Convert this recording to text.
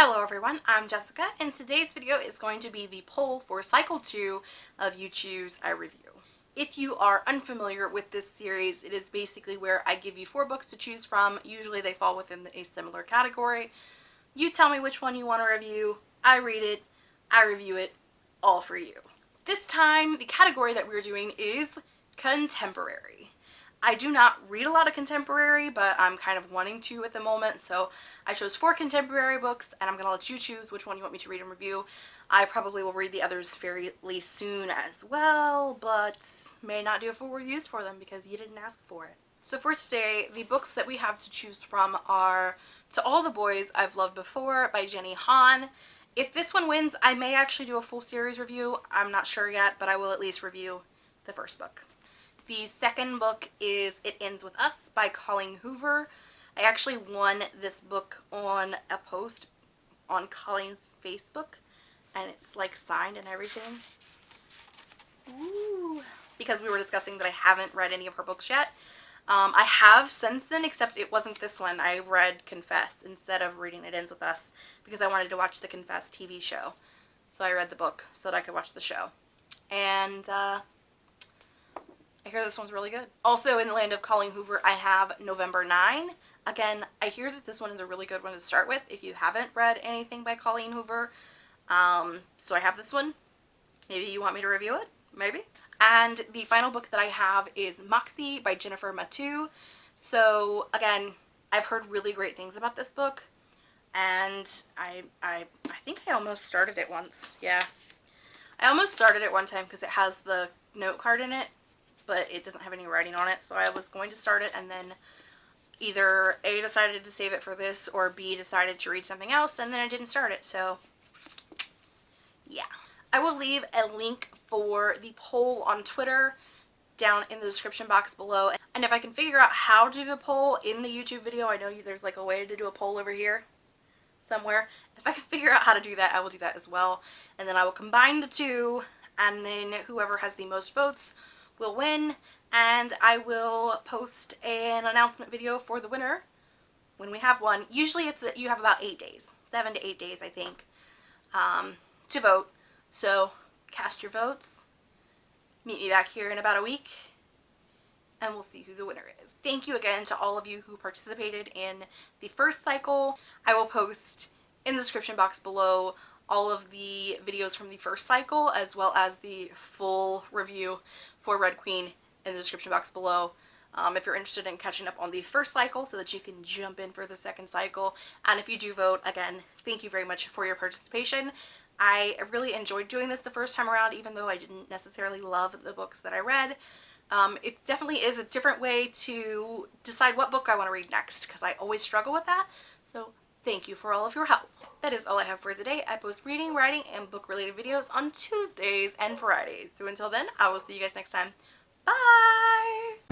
Hello everyone, I'm Jessica and today's video is going to be the poll for cycle 2 of You Choose, I Review. If you are unfamiliar with this series, it is basically where I give you four books to choose from. Usually they fall within a similar category. You tell me which one you want to review, I read it, I review it, all for you. This time, the category that we're doing is contemporary. I do not read a lot of contemporary, but I'm kind of wanting to at the moment, so I chose four contemporary books, and I'm going to let you choose which one you want me to read and review. I probably will read the others fairly soon as well, but may not do a full reviews for them because you didn't ask for it. So for today, the books that we have to choose from are To All the Boys I've Loved Before by Jenny Han. If this one wins, I may actually do a full series review. I'm not sure yet, but I will at least review the first book. The second book is It Ends With Us by Colleen Hoover. I actually won this book on a post on Colleen's Facebook and it's like signed and everything. Ooh. Because we were discussing that I haven't read any of her books yet. Um, I have since then, except it wasn't this one. I read Confess instead of reading It Ends With Us because I wanted to watch the Confess TV show. So I read the book so that I could watch the show. And uh, I hear this one's really good. Also in the land of Colleen Hoover, I have November 9. Again, I hear that this one is a really good one to start with if you haven't read anything by Colleen Hoover. Um, so I have this one. Maybe you want me to review it? Maybe. And the final book that I have is Moxie by Jennifer Mathieu. So again, I've heard really great things about this book. And I, I, I think I almost started it once. Yeah. I almost started it one time because it has the note card in it but it doesn't have any writing on it. So I was going to start it and then either A decided to save it for this or B decided to read something else and then I didn't start it. So yeah. I will leave a link for the poll on Twitter down in the description box below. And if I can figure out how to do the poll in the YouTube video, I know there's like a way to do a poll over here somewhere. If I can figure out how to do that, I will do that as well. And then I will combine the two and then whoever has the most votes will win and I will post an announcement video for the winner when we have one. Usually it's that you have about eight days, seven to eight days I think, um, to vote. So cast your votes, meet me back here in about a week, and we'll see who the winner is. Thank you again to all of you who participated in the first cycle. I will post in the description box below all of the videos from the first cycle as well as the full review for Red Queen in the description box below. Um, if you're interested in catching up on the first cycle so that you can jump in for the second cycle. And if you do vote, again, thank you very much for your participation. I really enjoyed doing this the first time around, even though I didn't necessarily love the books that I read. Um, it definitely is a different way to decide what book I want to read next, because I always struggle with that. So thank you for all of your help. That is all I have for today. I post reading, writing, and book-related videos on Tuesdays and Fridays. So until then, I will see you guys next time. Bye!